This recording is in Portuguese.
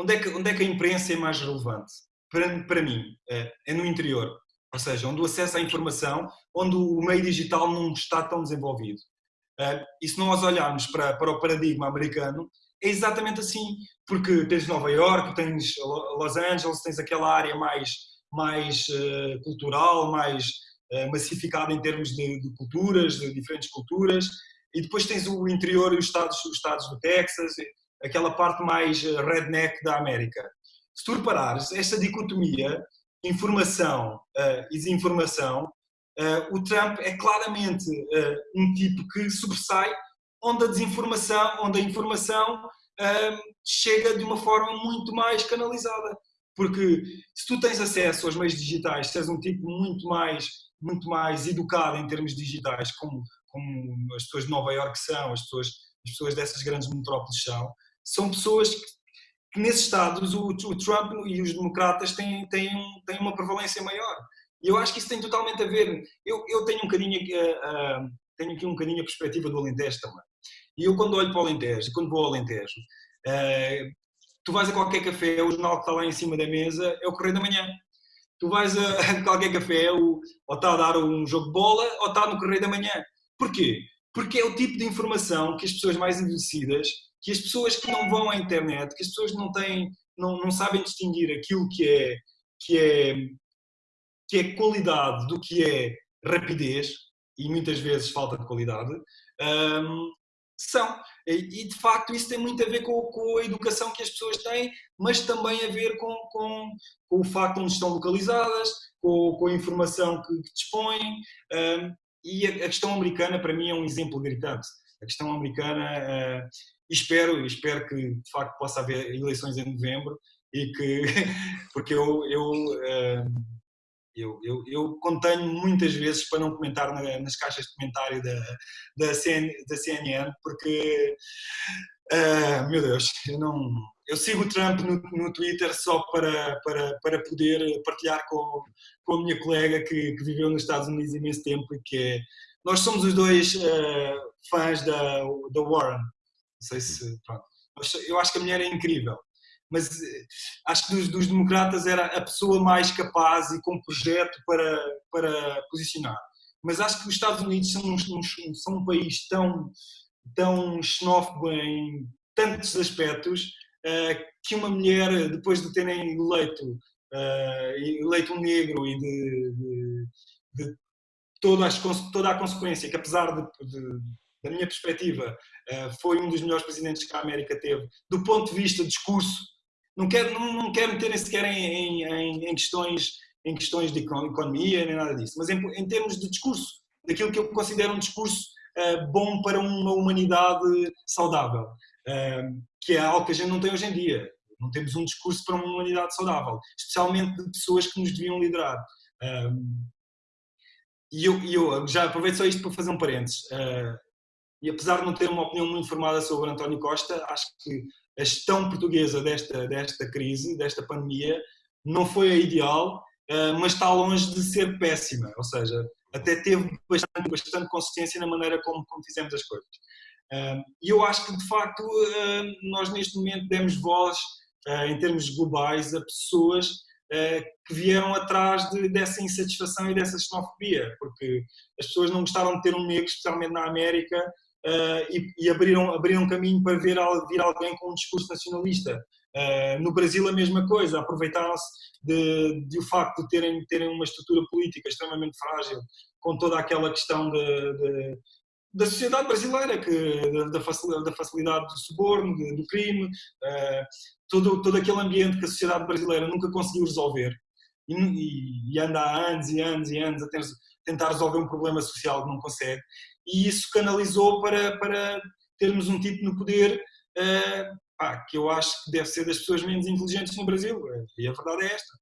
onde é que, onde é que a imprensa é mais relevante? Para, para mim, é, é no interior. Ou seja, onde o acesso à informação, onde o meio digital não está tão desenvolvido. Uh, e se nós olharmos para, para o paradigma americano, é exatamente assim, porque tens Nova York, tens Los Angeles, tens aquela área mais, mais uh, cultural, mais uh, massificada em termos de, de, culturas, de diferentes culturas, e depois tens o interior e os estados, os estados do Texas, aquela parte mais redneck da América. Se tu reparares, esta dicotomia informação uh, e desinformação, uh, o Trump é claramente um tipo que sobressai onde a desinformação, onde a informação chega de uma forma muito mais canalizada. Porque se tu tens acesso aos meios digitais, se és um tipo muito mais, muito mais educado em termos digitais, como, como as pessoas de Nova Iorque são, as pessoas, as pessoas dessas grandes metrópoles são, são pessoas que que nesses estados o, o, Trump e os democratas têm, têm, têm uma prevalência maior. E eu acho que isso tem totalmente a ver. Eu, eu tenho um bocadinho, uh, uh, tenho aqui um bocadinho a perspectiva do Alentejo também. E eu quando olho para o Alentejo, quando vou ao Alentejo, uh, tu vais a qualquer café, o jornal que está lá em cima da mesa é o Correio da Manhã. Tu vais a qualquer café, ou, ou está a dar um jogo de bola, ou está no Correio da Manhã. Porquê? Porque é o tipo de informação que as pessoas mais envelhecidas que as pessoas que não vão à internet, que as pessoas não têm, não, não sabem distinguir aquilo que é, que é, que é qualidade do que é rapidez, e muitas vezes falta de qualidade, um, são. E, de facto isso tem muito a ver com, com, a educação que as pessoas têm, mas também a ver com, com, com o facto de onde estão localizadas, com, com a informação que, que dispõem. Um, e a, a, questão americana, para mim, é um exemplo gritante. A questão americana, uh, espero, espero que de facto possa haver eleições em novembro e que, porque eu, eu, eh, eu, eu, eu contenho muitas vezes para não comentar nas caixas de comentário da, da, CN, da CNN, porque, uh, meu Deus, eu não, eu sigo o Trump no, no Twitter só para, para, para poder partilhar com, com a minha colega que, que viveu nos Estados Unidos imenso tempo e que é, nós somos os dois uh, fãs da, da Warren, não sei se. Pronto. Eu acho que a mulher é incrível, mas eh, acho que dos, dos, democratas era a pessoa mais capaz e com projeto para, para posicionar. Mas acho que os Estados Unidos são um, são um país tão, tão xenófobo em tantos aspectos uh, que uma mulher, depois de terem eleito, uh, eleito um negro e de, de, de toda, as, toda a consequência, que apesar de, de da minha perspectiva, eh, foi um dos melhores presidentes que a América teve, do ponto de vista de discurso. Não quero, não, não quero meter sequer em, em, em, questões, em questões de economia nem nada disso, mas em, em termos de discurso, daquilo que eu considero um discurso uh, bom para uma humanidade saudável, uh, que é algo que a gente não tem hoje em dia. Não temos um discurso para uma humanidade saudável, especialmente de pessoas que nos deviam liderar. Uh, e eu, eu, já aproveito só isto para fazer um parênteses. Uh, e apesar de não ter uma opinião muito formada sobre António Costa, acho que a gestão portuguesa desta, desta crise, desta pandemia, não foi a ideal, eh, mas está longe de ser péssima, ou seja, até teve bastante, bastante consistência na maneira como, como fizemos as coisas. Eh, e eu acho que, de facto, eh, nós neste momento demos voz, em termos globais, a pessoas que vieram atrás de, dessa insatisfação e dessa xenofobia, porque as pessoas não gostaram de ter um negro, especialmente na América, uh, e, e, abriram, abriram caminho para ver vir alguém com um discurso nacionalista. Uh, no Brasil a mesma coisa, aproveitaram-se de, de, o facto de terem, terem uma estrutura política extremamente frágil, com toda aquela questão de, de, da sociedade brasileira, que, da, facilidade, da facilidade do suborno, do crime, uh, todo, todo aquele ambiente que a sociedade brasileira nunca conseguiu resolver. E, e, anda há anos e anos e anos a ter, tentar resolver um problema social que não consegue e isso canalizou para, para termos um tipo no poder uh, pá, que eu acho que deve ser das pessoas menos inteligentes no Brasil. E a verdade é esta.